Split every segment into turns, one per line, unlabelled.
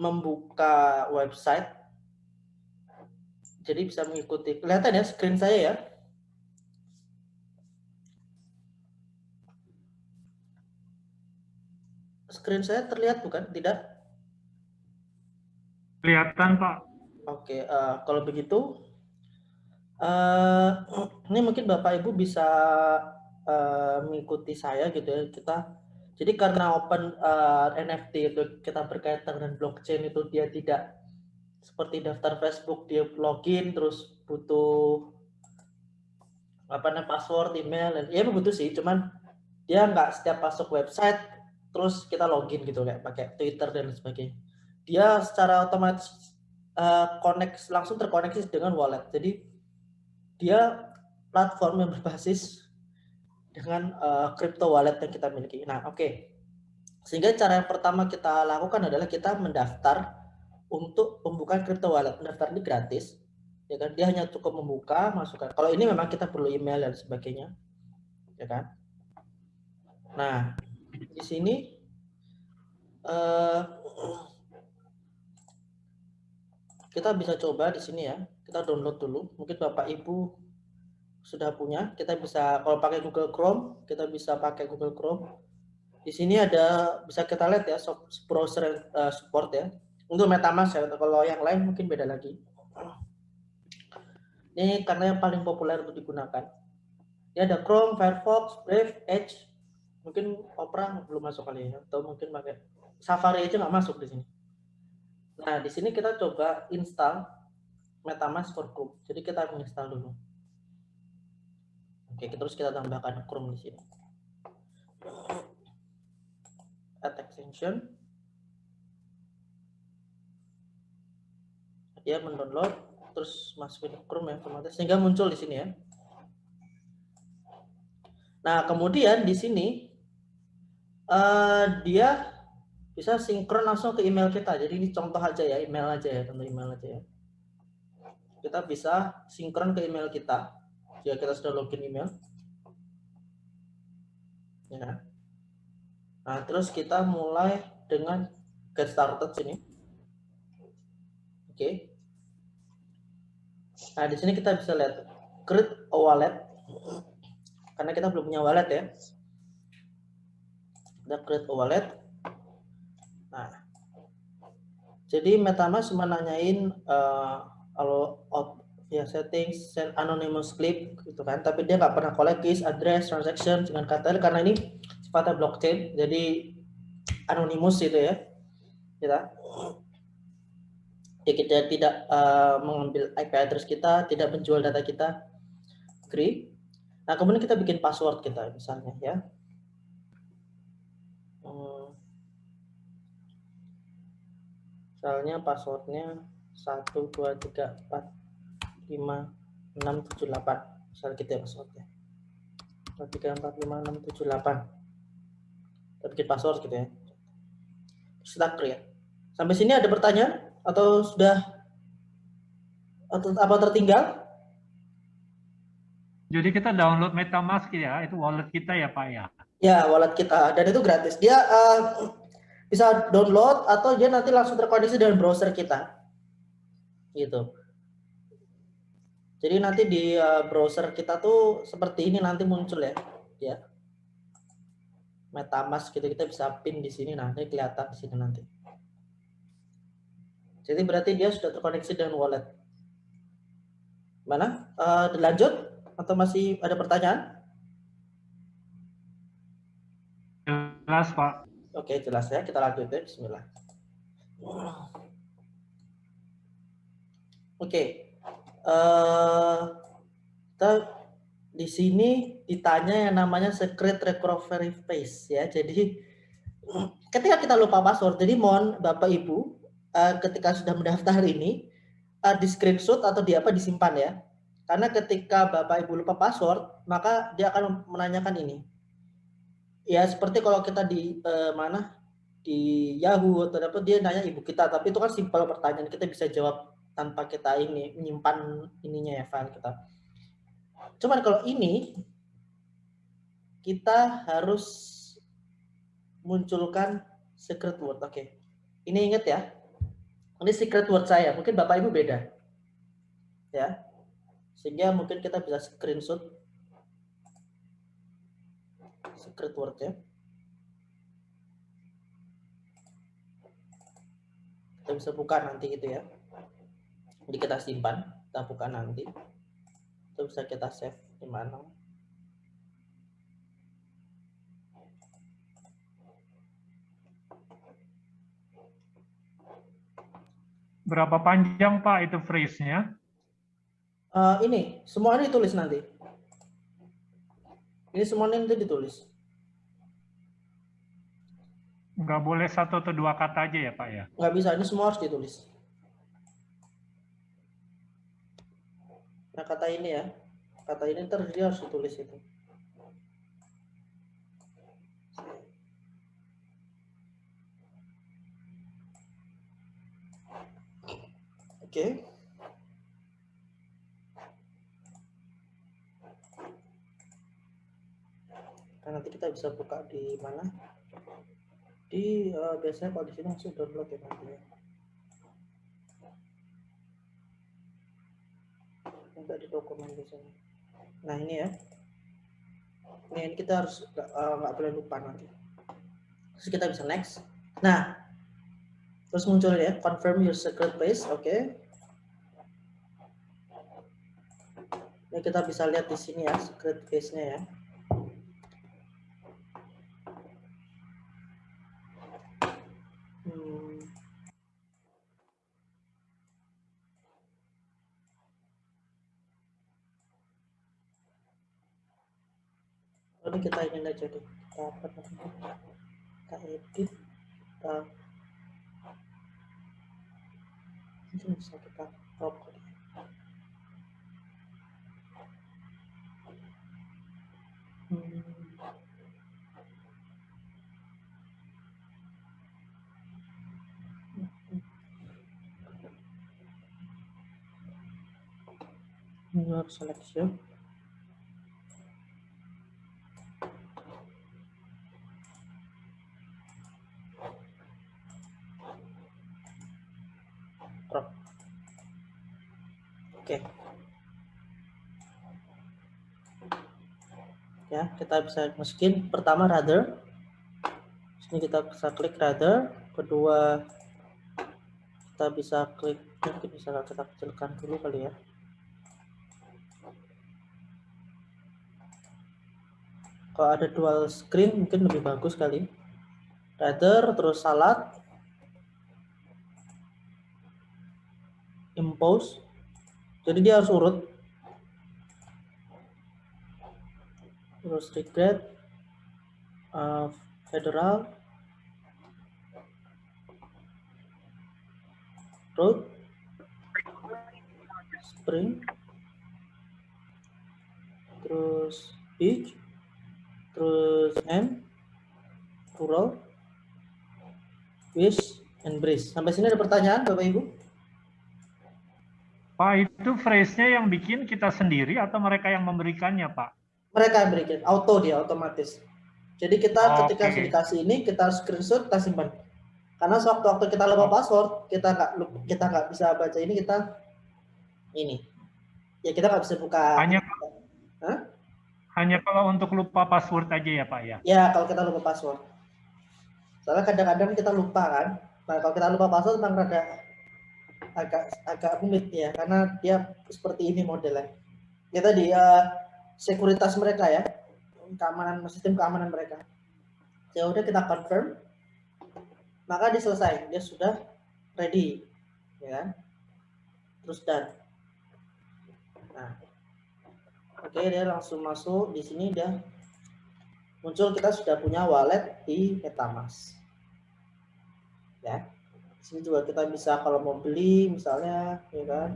membuka website. Jadi bisa mengikuti. Kelihatan ya screen saya ya. Screen saya terlihat bukan? Tidak?
Kelihatan Pak.
Oke, uh, kalau begitu, uh, ini mungkin Bapak Ibu bisa uh, mengikuti saya gitu ya. Kita jadi karena open uh, eh, NFT itu kita berkaitan dengan blockchain itu dia tidak seperti daftar Facebook dia login terus butuh apa namanya password, email dan ya butuh sih, cuman dia nggak setiap masuk website terus kita login gitu kayak pakai Twitter dan sebagainya. Dia secara otomatis uh, connect langsung terkoneksi dengan wallet. Jadi dia platform yang berbasis dengan uh, crypto wallet yang kita miliki. Nah, oke. Okay. Sehingga cara yang pertama kita lakukan adalah kita mendaftar untuk pembukaan crypto wallet. Mendaftar ini gratis. Ya kan? Dia hanya cukup membuka, masukkan. Kalau ini memang kita perlu email dan sebagainya. Ya kan? Nah, di sini uh, kita bisa coba di sini ya. Kita download dulu. Mungkin Bapak Ibu sudah punya, kita bisa kalau pakai Google Chrome, kita bisa pakai Google Chrome. Di sini ada bisa kita lihat ya browser uh, support ya. Untuk MetaMask ya, kalau yang lain mungkin beda lagi. Ini karena yang paling populer untuk digunakan. Ini ada Chrome, Firefox, Brave, Edge. Mungkin Opera belum masuk kali ya, atau mungkin pakai Safari aja nggak masuk di sini. Nah, di sini kita coba install MetaMask for Chrome. Jadi kita menginstal dulu. Oke, terus kita tambahkan Chrome di sini. Add extension. Dia mendownload, terus masukin Chrome ya otomatis sehingga muncul di sini ya. Nah, kemudian di sini uh, dia bisa sinkron langsung ke email kita. Jadi ini contoh aja ya, email aja ya, contoh email aja ya. Kita bisa sinkron ke email kita jika kita sudah login email. Ya. Nah, terus kita mulai dengan get started sini. Oke. Nah, di sini kita bisa lihat create a wallet. Karena kita belum punya wallet ya. Kita create a wallet. Nah, jadi MetaMask menanyain uh, kalau ya settings send anonymous clip gitu kan. Tapi dia nggak pernah collect keys address transaction dengan kata karena ini sifatnya blockchain jadi anonymous gitu ya. Kita ya kita tidak uh, mengambil IP address kita tidak menjual data kita. Agree? Nah kemudian kita bikin password kita misalnya ya. Hmm. misalnya passwordnya satu dua tiga empat 5 6 7 8 misal gitu ya. Passwordnya 3 4 5 6 7 8 kita bikin password gitu ya. Terus kita create sampai sini ada pertanyaan? Atau sudah? Atau apa tertinggal?
Jadi kita download MetaMask ya, itu wallet kita ya Pak ya?
Ya, wallet kita. Dan itu gratis. Dia uh, bisa download atau dia nanti langsung terkoneksi dengan browser kita. Gitu. Jadi nanti di uh, browser kita tuh seperti ini nanti muncul ya, ya. MetaMask gitu kita bisa pin di sini nanti kelihatan di sini nanti. Jadi berarti dia sudah terkoneksi dengan wallet. Mana? Uh, lanjut atau masih ada pertanyaan?
Jelas Pak.
Oke jelas ya kita lanjut ya. Bismillah. Oke uh, di sini ditanya yang namanya secret recovery phrase ya. Jadi ketika kita lupa password, jadi mohon Bapak Ibu uh, ketika sudah mendaftar ini uh, di screenshot atau di apa disimpan ya. Karena ketika Bapak Ibu lupa password, maka dia akan menanyakan ini. Ya seperti kalau kita di uh, mana di Yahoo atau apa dia nanya ibu kita, tapi itu kan simpel pertanyaan kita bisa jawab tanpa kita ini menyimpan ininya ya file kita. Cuman kalau ini kita harus munculkan secret word. Oke. Ini ingat ya. Ini secret word saya, mungkin Bapak Ibu beda. Ya. Sehingga mungkin kita bisa screenshot secret word ya. Kita bisa buka nanti gitu ya. Jadi kita simpan, kita buka nanti. Itu bisa kita save di mana.
Berapa panjang Pak itu phrase-nya?
Uh, ini, semuanya ditulis nanti. Ini semuanya nanti ditulis.
Nggak boleh satu atau dua kata aja ya Pak ya?
Nggak bisa, ini semua harus ditulis. Nah kata ini ya, kata ini ntar dia harus ditulis itu. Oke. Okay. Nah, nanti kita bisa buka di mana? Di uh, biasanya kalau di sini langsung download ya nanti Enggak di dokumen biasanya. Nah ini ya. Ini, ini kita harus nggak uh, boleh lupa nanti. Terus kita bisa next. Nah, terus muncul ya confirm your secret place, oke? Okay. Ini kita bisa lihat di sini ya secret case-nya ya. Hmm. Kita ingin aja deh. Kita namanya? Kita edit. Kita ini bisa kita crop Hmm. New selection. Oke. Okay. ya kita bisa masukin. Pertama rather sini kita bisa klik rather kedua kita bisa klik mungkin bisa kita kecilkan dulu kali ya. Kalau ada dual screen mungkin lebih bagus kali. Rather terus salad impose. Jadi dia harus urut terus regret uh, federal road spring terus beach terus M rural wish and breeze. Sampai sini ada pertanyaan Bapak Ibu?
Pak itu phrase-nya yang bikin kita sendiri atau mereka yang memberikannya Pak
mereka yang berikan auto dia otomatis. Jadi kita oh, ketika okay. dikasih ini kita screenshot kita simpan. Karena sewaktu-waktu kita lupa oh. password kita nggak kita nggak bisa baca ini kita ini. Ya kita nggak bisa buka.
Hanya Hah? hanya kalau untuk lupa password aja ya pak ya?
Ya kalau kita lupa password. Soalnya kadang-kadang kita lupa kan? Nah kalau kita lupa password memang rada agak agak rumit ya. Karena dia seperti ini modelnya. Kita dia uh, sekuritas mereka ya, keamanan sistem keamanan mereka. Ya udah kita confirm, maka dia selesai, dia sudah ready, ya kan? Terus dan, nah, oke dia langsung masuk. Di sini dia muncul kita sudah punya wallet di MetaMask, ya. Di sini juga kita bisa kalau mau beli misalnya, ya kan,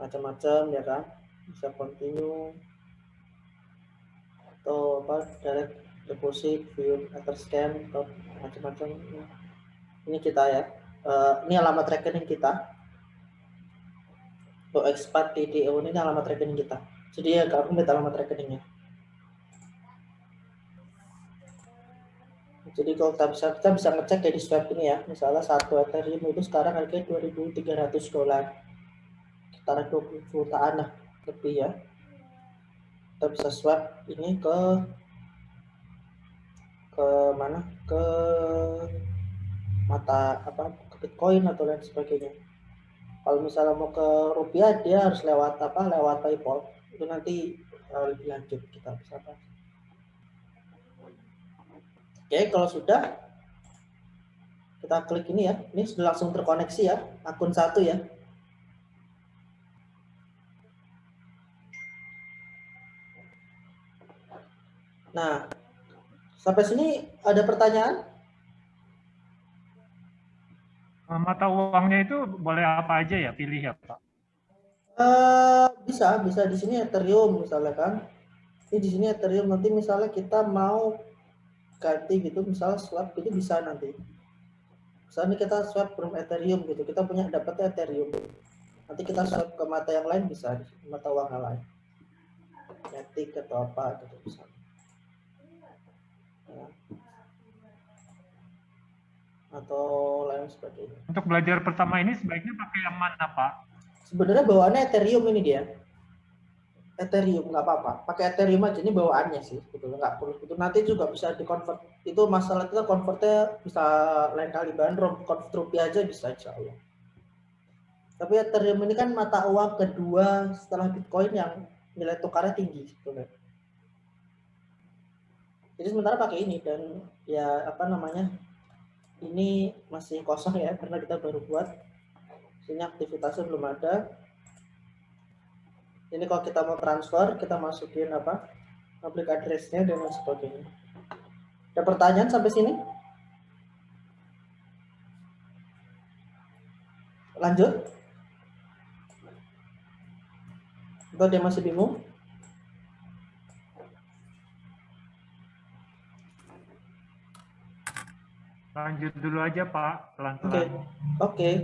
macam-macam ya kan, bisa continue atau apa direct deposit view after scan atau macam-macam ini kita ya uh, ini alamat rekening kita untuk expat DDO ini alamat rekening kita jadi ya kalau rumit alamat rekeningnya Jadi kalau kita bisa kita bisa ngecek di swap ini ya. Misalnya satu Ethereum itu sekarang harganya 2.300 dolar. Setara 20 jutaan lah lebih ya. Kita bisa swap ini ke ke mana? Ke mata apa? Ke Bitcoin atau lain sebagainya. Kalau misalnya mau ke rupiah dia harus lewat apa? Lewat PayPal. Itu nanti uh, lebih lanjut kita bisa bahas. Oke, kalau sudah kita klik ini ya. Ini sudah langsung terkoneksi ya, akun satu ya. Nah, sampai sini ada pertanyaan?
Mata uangnya itu boleh apa aja ya, pilih ya Pak?
Uh, bisa, bisa di sini Ethereum misalnya kan. Ini di sini Ethereum nanti misalnya kita mau ganti gitu misalnya swap itu bisa nanti misalnya kita swap from Ethereum gitu kita punya dapatnya Ethereum nanti kita swap ke mata yang lain bisa mata uang yang lain Matic atau apa gitu bisa ya. atau lain sebagainya.
Untuk belajar pertama ini sebaiknya pakai yang mana Pak?
Sebenarnya bawaannya Ethereum ini dia. Ethereum nggak apa-apa. Pakai Ethereum aja ini bawaannya sih gitu nggak perlu. Itu nanti juga bisa di convert itu masalah kita convertnya bisa lain kali bandrol convert rupiah aja bisa insya Allah. Tapi Ethereum ini kan mata uang kedua setelah Bitcoin yang nilai tukarnya tinggi sebetulnya jadi sementara pakai ini dan ya apa namanya ini masih kosong ya karena kita baru buat. Sini aktivitasnya belum ada. Ini kalau kita mau transfer kita masukin apa public addressnya dan lain sebagainya. Ada pertanyaan sampai sini? Lanjut. Atau dia masih bingung
lanjut dulu aja pak pelan-pelan
oke okay. okay.